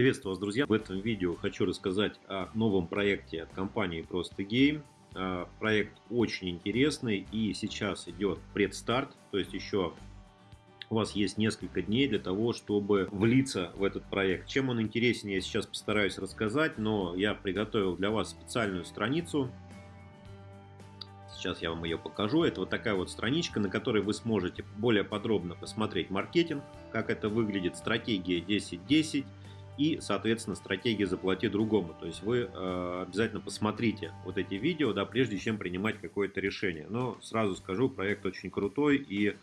Приветствую вас, друзья! В этом видео хочу рассказать о новом проекте от компании Просто Game. А, проект очень интересный и сейчас идет предстарт, то есть еще у вас есть несколько дней для того, чтобы влиться в этот проект. Чем он интересен, я сейчас постараюсь рассказать, но я приготовил для вас специальную страницу. Сейчас я вам ее покажу. Это вот такая вот страничка, на которой вы сможете более подробно посмотреть маркетинг, как это выглядит, стратегия 10-10, и, соответственно, стратегия «заплати другому». То есть вы э, обязательно посмотрите вот эти видео, да, прежде чем принимать какое-то решение. Но сразу скажу, проект очень крутой и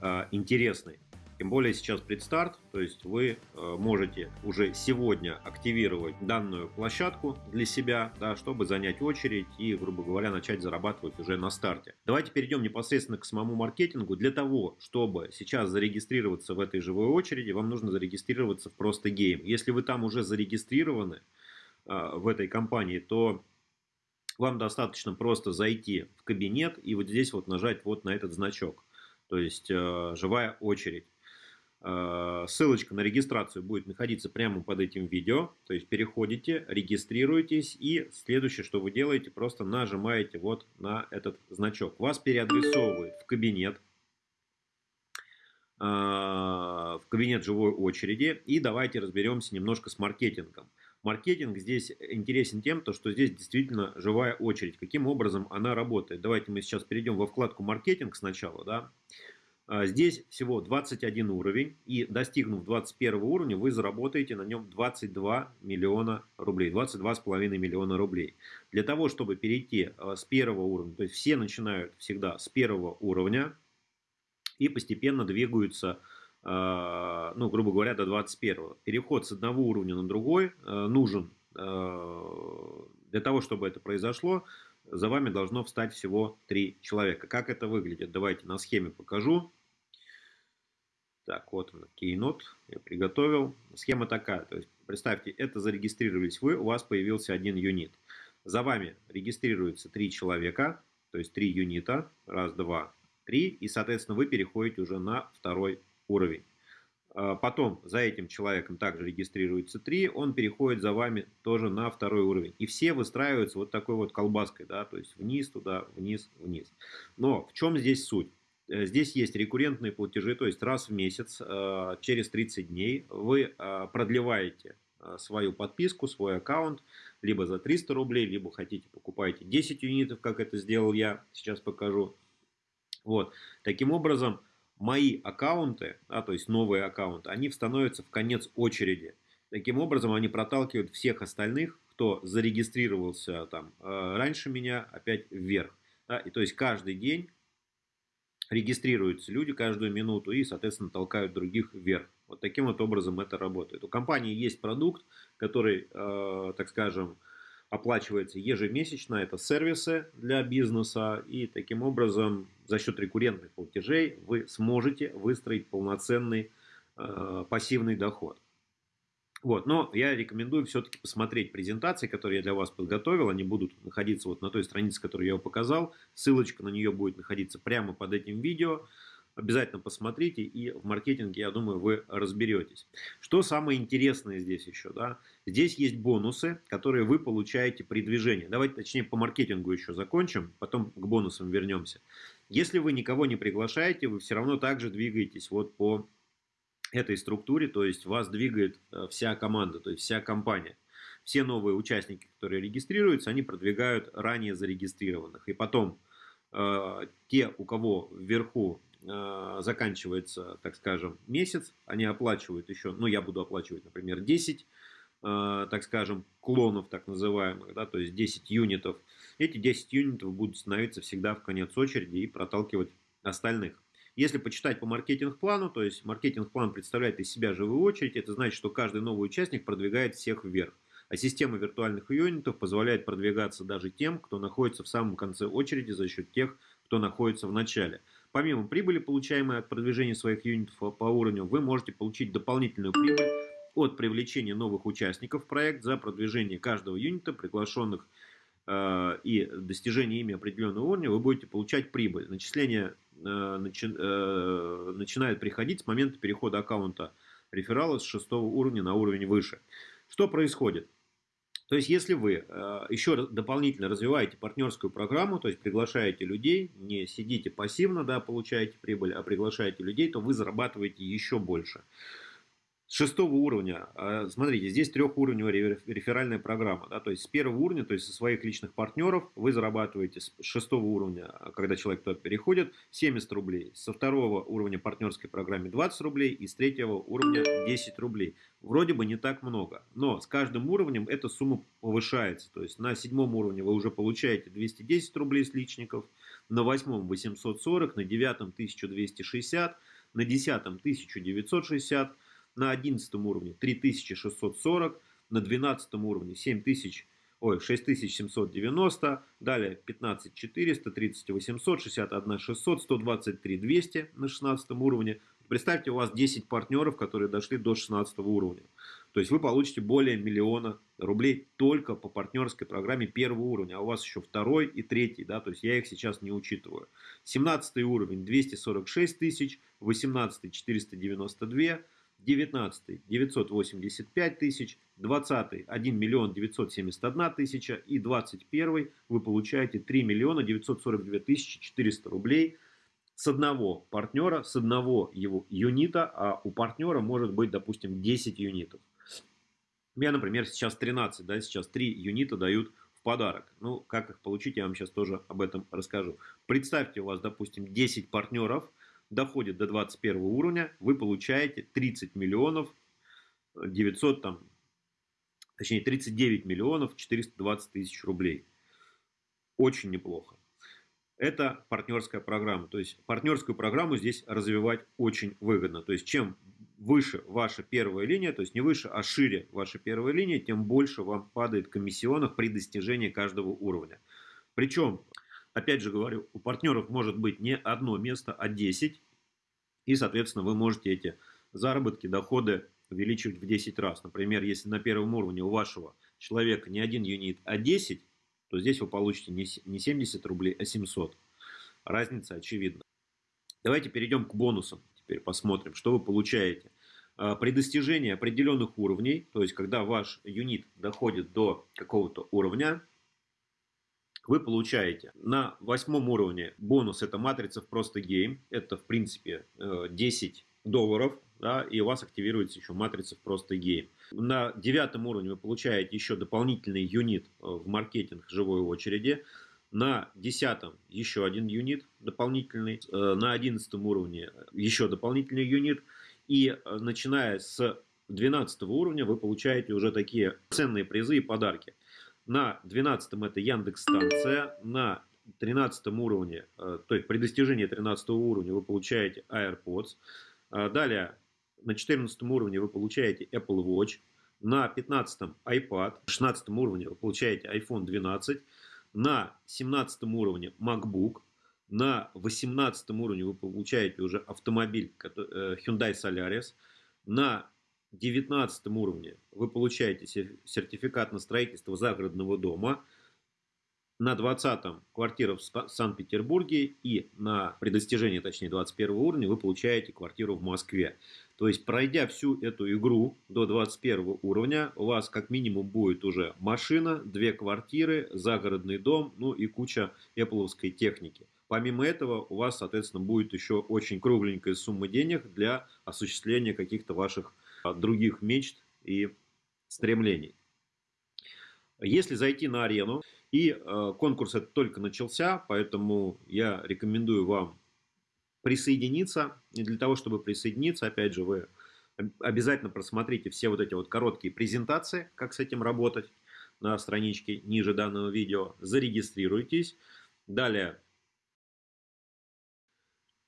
э, интересный. Тем более сейчас предстарт, то есть вы э, можете уже сегодня активировать данную площадку для себя, да, чтобы занять очередь и, грубо говоря, начать зарабатывать уже на старте. Давайте перейдем непосредственно к самому маркетингу. Для того, чтобы сейчас зарегистрироваться в этой живой очереди, вам нужно зарегистрироваться в Просто Game. Если вы там уже зарегистрированы э, в этой компании, то вам достаточно просто зайти в кабинет и вот здесь вот нажать вот на этот значок. То есть э, живая очередь. Э, ссылочка на регистрацию будет находиться прямо под этим видео. То есть переходите, регистрируйтесь и следующее, что вы делаете, просто нажимаете вот на этот значок. Вас переадресовывает в кабинет, э, в кабинет живой очереди. И давайте разберемся немножко с маркетингом. Маркетинг здесь интересен тем, то, что здесь действительно живая очередь. Каким образом она работает? Давайте мы сейчас перейдем во вкладку маркетинг сначала. Да? А, здесь всего 21 уровень, и достигнув 21 уровня, вы заработаете на нем 22 миллиона рублей, 22,5 миллиона рублей. Для того, чтобы перейти а, с первого уровня, то есть все начинают всегда с первого уровня и постепенно двигаются, а, ну, грубо говоря, до 21. Переход с одного уровня на другой нужен для того, чтобы это произошло, за вами должно встать всего три человека. Как это выглядит? Давайте на схеме покажу. Так, вот он, Keynote, я приготовил. Схема такая, то есть представьте, это зарегистрировались вы, у вас появился один юнит. За вами регистрируется три человека, то есть три юнита, раз, два, три, и, соответственно, вы переходите уже на второй уровень. А, потом за этим человеком также регистрируется 3, он переходит за вами тоже на второй уровень. И все выстраиваются вот такой вот колбаской, да, то есть вниз, туда, вниз, вниз. Но в чем здесь суть? Э, здесь есть рекуррентные платежи, то есть раз в месяц, э, через 30 дней вы э, продлеваете свою подписку, свой аккаунт, либо за 300 рублей, либо хотите покупаете 10 юнитов, как это сделал я, сейчас покажу. Вот. Таким образом, мои аккаунты, да, то есть новые аккаунты, они становятся в конец очереди. Таким образом, они проталкивают всех остальных, кто зарегистрировался там раньше меня, опять вверх. Да, и то есть каждый день регистрируются люди каждую минуту и, соответственно, толкают других вверх. Вот таким вот образом это работает. У компании есть продукт, который, э, так скажем, оплачивается ежемесячно. Это сервисы для бизнеса. И таким образом за счет рекуррентных платежей вы сможете выстроить полноценный э, пассивный доход. Вот, но я рекомендую все-таки посмотреть презентации, которые я для вас подготовил. Они будут находиться вот на той странице, которую я показал. Ссылочка на нее будет находиться прямо под этим видео. Обязательно посмотрите, и в маркетинге, я думаю, вы разберетесь. Что самое интересное здесь еще? Да? Здесь есть бонусы, которые вы получаете при движении. Давайте, точнее, по маркетингу еще закончим, потом к бонусам вернемся. Если вы никого не приглашаете, вы все равно также двигаетесь вот по этой структуре, то есть вас двигает э, вся команда, то есть вся компания. Все новые участники, которые регистрируются, они продвигают ранее зарегистрированных. И потом э, те, у кого вверху э, заканчивается, так скажем, месяц, они оплачивают еще, ну я буду оплачивать, например, 10, э, так скажем, клонов так называемых, да, то есть 10 юнитов. Эти 10 юнитов будут становиться всегда в конец очереди и проталкивать остальных. Если почитать по маркетинг-плану, то есть маркетинг-план представляет из себя живую очередь, это значит, что каждый новый участник продвигает всех вверх. А система виртуальных юнитов позволяет продвигаться даже тем, кто находится в самом конце очереди за счет тех, кто находится в начале. Помимо прибыли, получаемой от продвижения своих юнитов по уровню, вы можете получить дополнительную прибыль от привлечения новых участников в проект за продвижение каждого юнита, приглашенных Э, и достижение ими определенного уровня, вы будете получать прибыль. Начисление начи, начинает приходить с момента перехода аккаунта рефералы с шестого уровня на уровень выше. Что происходит? То есть, если вы э, еще дополнительно развиваете партнерскую программу, то есть приглашаете людей, не сидите пассивно, да, получаете прибыль, а приглашаете людей, то вы зарабатываете еще больше шестого уровня, а, смотрите, здесь трехуровневая реферальная программа, да, то есть с первого уровня, то есть со своих личных партнеров вы зарабатываете с шестого уровня, а, когда человек туда переходит, 70 рублей, со второго уровня партнерской программы 20 рублей и с третьего уровня 10 рублей. Вроде бы не так много, но с каждым уровнем эта сумма повышается, то есть на седьмом уровне вы уже получаете 210 рублей с личников, на восьмом 840, на девятом 1260, на десятом 1960, на 11 уровне 3640, на 12 уровне 7000, ой, 6790, далее 15400, 30800, 61 600, 123 200 на 16 уровне. Представьте, у вас 10 партнеров, которые дошли до 16 уровня. То есть вы получите более миллиона рублей только по партнерской программе первого уровня, а у вас еще второй и третий, да, то есть я их сейчас не учитываю. 17 уровень 246 тысяч, 18 492, 19 985 тысяч, 20 1 миллион 971 тысяча и 21 вы получаете 3 миллиона 942 тысячи 400 рублей с одного партнера, с одного его юнита, а у партнера может быть, допустим, 10 юнитов. Меня, например, сейчас 13, да, сейчас 3 юнита дают в подарок. Ну, как их получить, я вам сейчас тоже об этом расскажу. Представьте, у вас, допустим, 10 партнеров – доходит до 21 уровня, вы получаете 30 миллионов 900 там, точнее 39 миллионов 420 тысяч рублей. Очень неплохо. Это партнерская программа. То есть партнерскую программу здесь развивать очень выгодно. То есть чем выше ваша первая линия, то есть не выше, а шире ваша первая линия, тем больше вам падает комиссионных при достижении каждого уровня. Причем Опять же говорю, у партнеров может быть не одно место, а 10. И, соответственно, вы можете эти заработки, доходы увеличивать в 10 раз. Например, если на первом уровне у вашего человека не один юнит, а 10, то здесь вы получите не 70 рублей, а 700. Разница очевидна. Давайте перейдем к бонусам. Теперь посмотрим, что вы получаете. А, при достижении определенных уровней, то есть когда ваш юнит доходит до какого-то уровня, вы получаете на восьмом уровне бонус, это матрица в просто game, это в принципе 10 э, долларов, да, и у вас активируется еще матрица в просто game. На девятом уровне вы получаете еще дополнительный юнит э, в маркетинг живой очереди, на десятом еще один юнит дополнительный, э, на одиннадцатом уровне еще дополнительный юнит, и начиная с 12 уровня вы получаете уже такие ценные призы и подарки. На 12 это Яндекс станция, на 13 уровне, э, то есть при достижении 13 уровня вы получаете AirPods. Э, далее на 14 уровне вы получаете Apple Watch. На 15 iPad, на 16 уровне вы получаете iPhone 12. На 17 уровне MacBook. На 18 уровне вы получаете уже автомобиль э, Hyundai Solaris. На 19 уровне вы получаете сертификат на строительство загородного дома. На 20 квартира в Санкт-Петербурге и на при достижении, точнее, 21 уровня вы получаете квартиру в Москве. То есть, пройдя всю эту игру до 21 уровня, у вас как минимум будет уже машина, две квартиры, загородный дом, ну и куча эпловской техники. Помимо этого, у вас, соответственно, будет еще очень кругленькая сумма денег для осуществления каких-то ваших других мечт и стремлений. Если зайти на арену, и э, конкурс это только начался, поэтому я рекомендую вам присоединиться. И для того, чтобы присоединиться, опять же, вы обязательно просмотрите все вот эти вот короткие презентации, как с этим работать на страничке ниже данного видео. Зарегистрируйтесь. Далее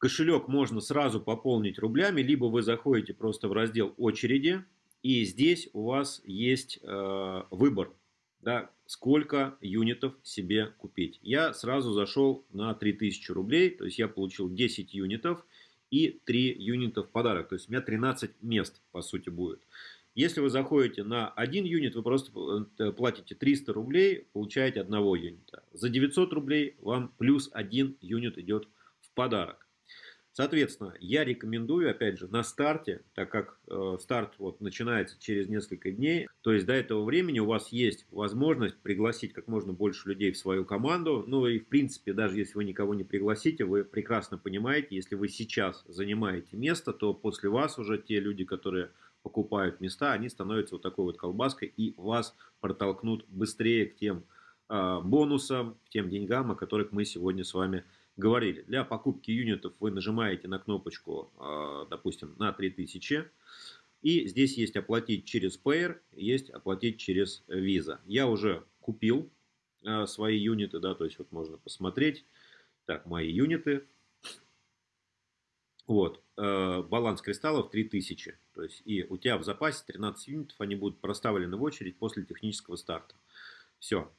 Кошелек можно сразу пополнить рублями, либо вы заходите просто в раздел очереди, и здесь у вас есть э, выбор, да, сколько юнитов себе купить. Я сразу зашел на 3000 рублей, то есть я получил 10 юнитов и 3 юнита в подарок. То есть у меня 13 мест, по сути, будет. Если вы заходите на один юнит, вы просто э, платите 300 рублей, получаете одного юнита. За 900 рублей вам плюс один юнит идет в подарок. Соответственно, я рекомендую, опять же, на старте, так как э, старт вот начинается через несколько дней, то есть до этого времени у вас есть возможность пригласить как можно больше людей в свою команду. Ну и в принципе, даже если вы никого не пригласите, вы прекрасно понимаете, если вы сейчас занимаете место, то после вас уже те люди, которые покупают места, они становятся вот такой вот колбаской и вас протолкнут быстрее к тем э, бонусам, к тем деньгам, о которых мы сегодня с вами говорим говорили, для покупки юнитов вы нажимаете на кнопочку, а, допустим, на 3000. И здесь есть оплатить через Payer, есть оплатить через Visa. Я уже купил а, свои юниты, да, то есть вот можно посмотреть. Так, мои юниты. Вот, а, баланс кристаллов 3000. То есть и у тебя в запасе 13 юнитов, они будут проставлены в очередь после технического старта. Все,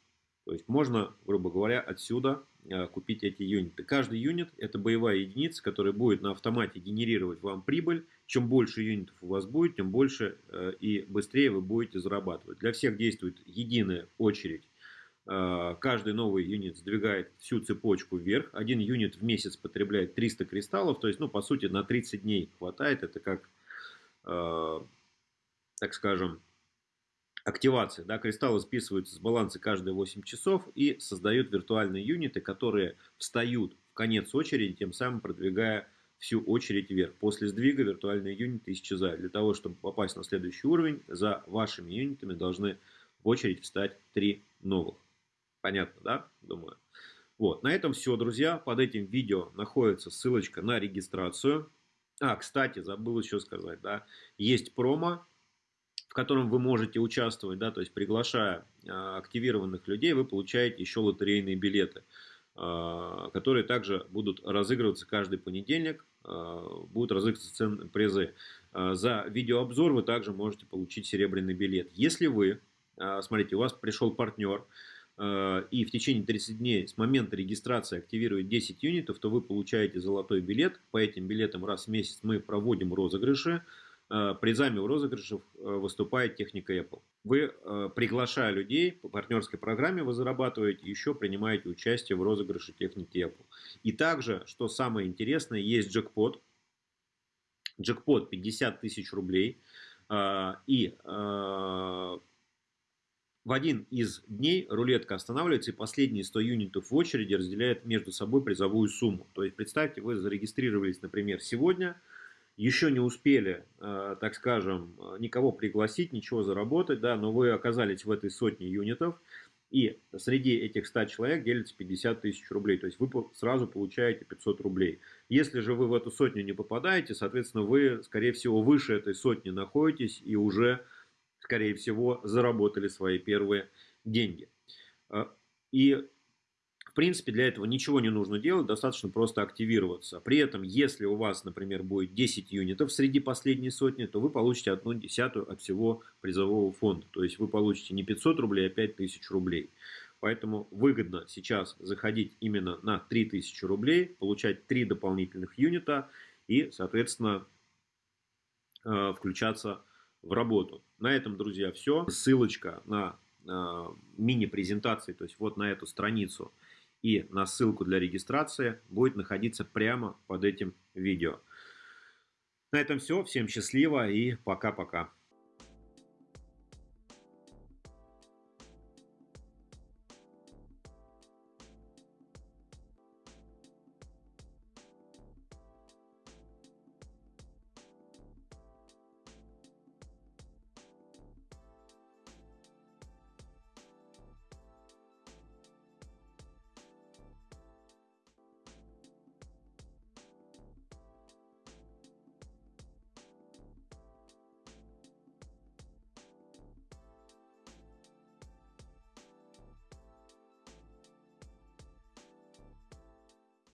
то есть можно, грубо говоря, отсюда э, купить эти юниты. Каждый юнит это боевая единица, которая будет на автомате генерировать вам прибыль. Чем больше юнитов у вас будет, тем больше э, и быстрее вы будете зарабатывать. Для всех действует единая очередь. Э, каждый новый юнит сдвигает всю цепочку вверх. Один юнит в месяц потребляет 300 кристаллов. То есть, ну, по сути, на 30 дней хватает. Это как, так скажем, активация. Да, кристаллы списываются с баланса каждые 8 часов и создают виртуальные юниты, которые встают в конец очереди, тем самым продвигая всю очередь вверх. После сдвига виртуальные юниты исчезают. Для того, чтобы попасть на следующий уровень, за вашими юнитами должны в очередь встать 3 новых. Понятно, да? Думаю. Вот, на этом все, друзья. Под этим видео находится ссылочка на регистрацию. А, кстати, забыл еще сказать, да, есть промо в котором вы можете участвовать, да, то есть приглашая а, активированных людей, вы получаете еще лотерейные билеты, а, которые также будут разыгрываться каждый понедельник, а, будут разыгрываться ценные призы. За видеообзор вы также можете получить серебряный билет. Если вы, смотрите, у вас пришел партнер, и в течение 30 дней с момента регистрации активирует 10 юнитов, то вы получаете золотой билет. По этим билетам раз в месяц мы проводим розыгрыши. Э, призами у розыгрышев э, выступает техника Apple. Вы, э, приглашая людей по партнерской программе, вы зарабатываете, еще принимаете участие в розыгрыше техники Apple. И также, что самое интересное, есть джекпот. Джекпот 50 тысяч рублей. И в один из дней рулетка останавливается и последние 100 юнитов в очереди разделяет между собой призовую сумму. То есть представьте, вы зарегистрировались, например, сегодня – еще не успели, э, так скажем, никого пригласить, ничего заработать, да, но вы оказались в этой сотне юнитов, и среди этих 100 человек делится 50 тысяч рублей, то есть вы сразу получаете 500 рублей. Если же вы в эту сотню не попадаете, соответственно, вы, скорее всего, выше этой сотни находитесь и уже, скорее всего, заработали свои первые деньги. Э, и в принципе, для этого ничего не нужно делать, достаточно просто активироваться. При этом, если у вас, например, будет 10 юнитов среди последней сотни, то вы получите одну десятую от всего призового фонда. То есть вы получите не 500 рублей, а 5000 рублей. Поэтому выгодно сейчас заходить именно на 3000 рублей, получать 3 дополнительных юнита и, соответственно, э, включаться в работу. На этом, друзья, все. Ссылочка на э, мини-презентации, то есть вот на эту страницу – и на ссылку для регистрации будет находиться прямо под этим видео. На этом все. Всем счастливо и пока-пока.